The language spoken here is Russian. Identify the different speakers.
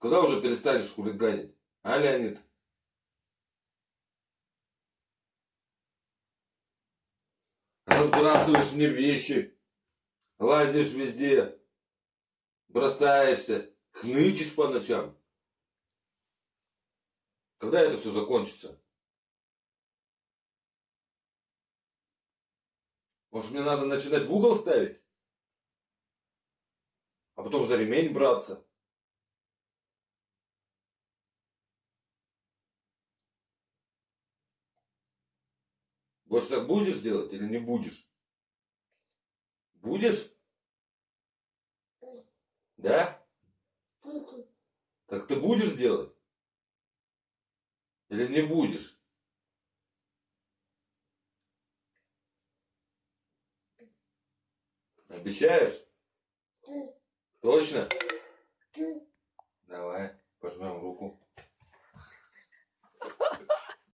Speaker 1: Когда уже перестанешь хулиганить? А, Леонид? Разбрасываешь мне вещи, лазишь везде, бросаешься, хнычешь по ночам. Когда это все закончится? Может, мне надо начинать в угол ставить? А потом за ремень браться? Больше так будешь делать или не будешь? Будешь? Да? Так ты будешь делать? Или не будешь? Обещаешь? Точно? Давай, пожмем руку.